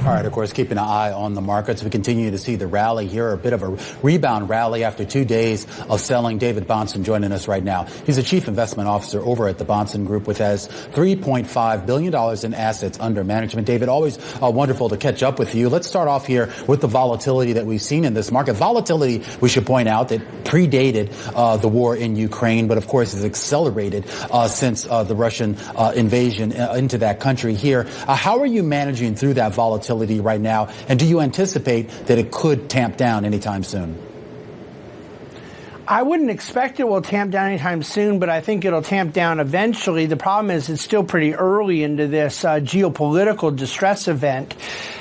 All right, of course, keeping an eye on the markets. We continue to see the rally here, a bit of a rebound rally after two days of selling. David Bahnsen joining us right now. He's the chief investment officer over at the Bahnsen Group, which has $3.5 billion in assets under management. David, always uh, wonderful to catch up with you. Let's start off here with the volatility that we've seen in this market. Volatility, we should point out, that predated uh, the war in Ukraine, but of course has accelerated uh, since uh, the Russian uh, invasion uh, into that country here. how are you managing through that volatility? Volatility right now? And do you anticipate that it could tamp down anytime soon? I wouldn't expect it will tamp down anytime soon, but I think it'll tamp down eventually. The problem is it's still pretty early into this uh, geopolitical distress event.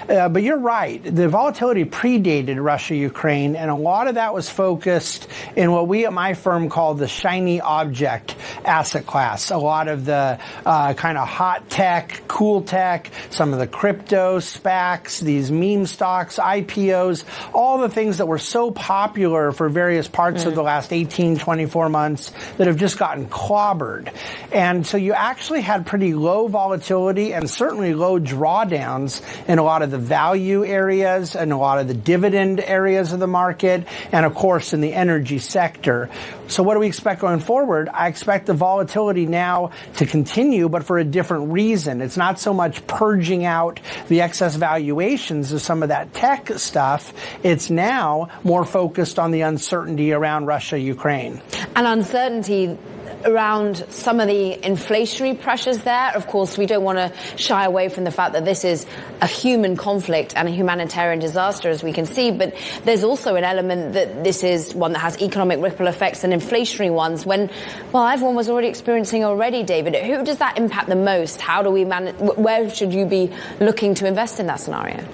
Uh, but you're right. The volatility predated Russia Ukraine, and a lot of that was focused in what we at my firm call the shiny object asset class. A lot of the uh, kind of hot tech, cool tech, some of the crypto SPACs, these meme stocks, IPOs, all the things that were so popular for various parts mm. of the last 18, 24 months that have just gotten clobbered. And so you actually had pretty low volatility and certainly low drawdowns in a lot of the value areas and a lot of the dividend areas of the market, and of course in the energy sector. So what do we expect going forward? I expect the volatility now to continue, but for a different reason. It's not so much purging out the excess valuations of some of that tech stuff. It's now more focused on the uncertainty around Russia, Ukraine. And uncertainty around some of the inflationary pressures there. Of course, we don't want to shy away from the fact that this is a human conflict and a humanitarian disaster, as we can see. But there's also an element that this is one that has economic ripple effects and inflationary ones. When, well, everyone was already experiencing already, David. Who does that impact the most? How do we manage? Where should you be looking to invest in that scenario?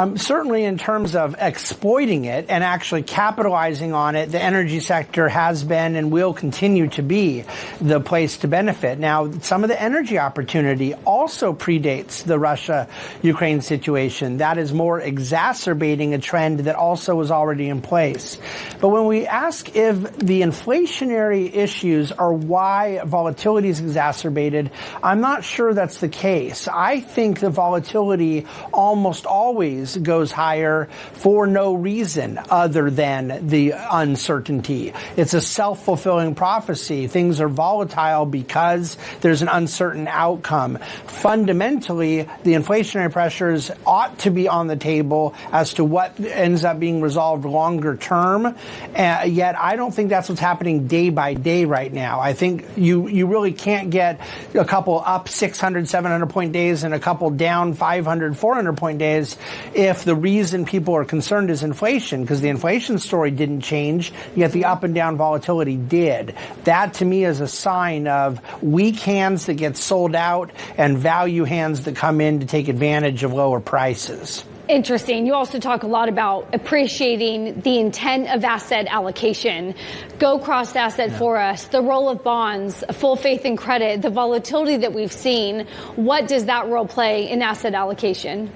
Um, certainly, in terms of exploiting it and actually capitalizing on it, the energy sector has been and will continue to be the place to benefit. Now, some of the energy opportunity also predates the Russia-Ukraine situation. That is more exacerbating a trend that also was already in place. But when we ask if the inflationary issues are why volatility is exacerbated, I'm not sure that's the case. I think the volatility almost always goes higher for no reason other than the uncertainty. It's a self-fulfilling prophecy. Things are volatile because there's an uncertain outcome. Fundamentally, the inflationary pressures ought to be on the table as to what ends up being resolved longer term. Uh, yet I don't think that's what's happening day by day right now. I think you, you really can't get a couple up 600, 700 point days and a couple down 500, 400 point days if the reason people are concerned is inflation, because the inflation story didn't change, yet the up and down volatility did. That to me is a sign of weak hands that get sold out and value hands that come in to take advantage of lower prices. Interesting. You also talk a lot about appreciating the intent of asset allocation. Go cross asset yeah. for us, the role of bonds, full faith and credit, the volatility that we've seen. What does that role play in asset allocation?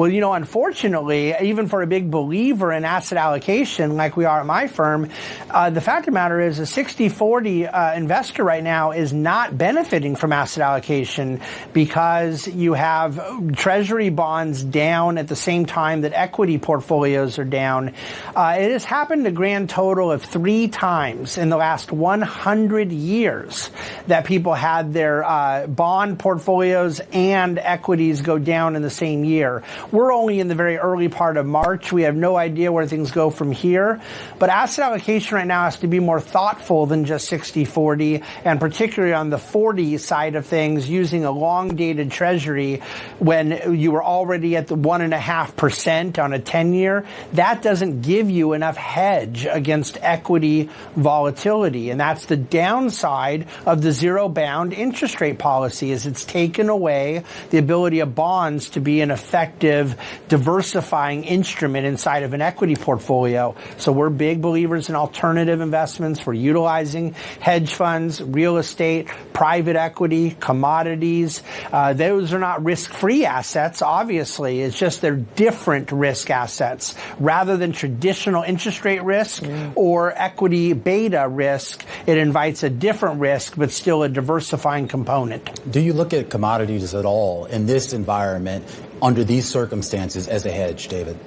Well, you know, unfortunately, even for a big believer in asset allocation like we are at my firm, uh, the fact of the matter is a 60-40 uh, investor right now is not benefiting from asset allocation because you have treasury bonds down at the same time that equity portfolios are down. Uh, it has happened a grand total of three times in the last 100 years that people had their uh, bond portfolios and equities go down in the same year. We're only in the very early part of March. We have no idea where things go from here. But asset allocation right now has to be more thoughtful than just 60-40, and particularly on the 40 side of things, using a long dated treasury when you were already at the one and a half percent on a 10 year. That doesn't give you enough hedge against equity volatility. And that's the downside of the zero bound interest rate policy is it's taken away the ability of bonds to be an effective alternative diversifying instrument inside of an equity portfolio. So we're big believers in alternative investments. We're utilizing hedge funds, real estate, private equity, commodities. Uh, those are not risk-free assets, obviously. It's just they're different risk assets. Rather than traditional interest rate risk mm. or equity beta risk, it invites a different risk, but still a diversifying component. Do you look at commodities at all in this environment under these circumstances as a hedge, David?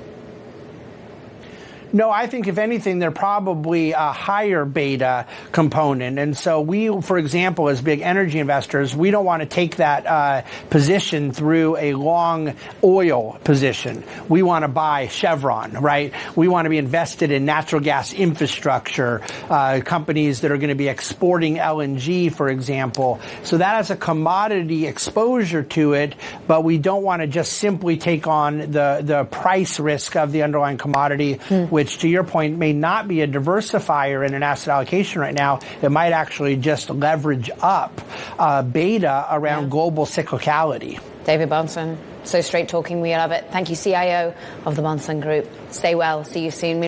No, I think if anything, they're probably a higher beta component. And so we, for example, as big energy investors, we don't want to take that uh, position through a long oil position. We want to buy Chevron, right? We want to be invested in natural gas infrastructure, uh, companies that are going to be exporting LNG, for example. So that has a commodity exposure to it, but we don't want to just simply take on the, the price risk of the underlying commodity, hmm which to your point may not be a diversifier in an asset allocation right now. It might actually just leverage up uh, beta around yeah. global cyclicality. David Bahnsen, so straight talking, we love it. Thank you, CIO of the Bahnsen Group. Stay well. See you soon.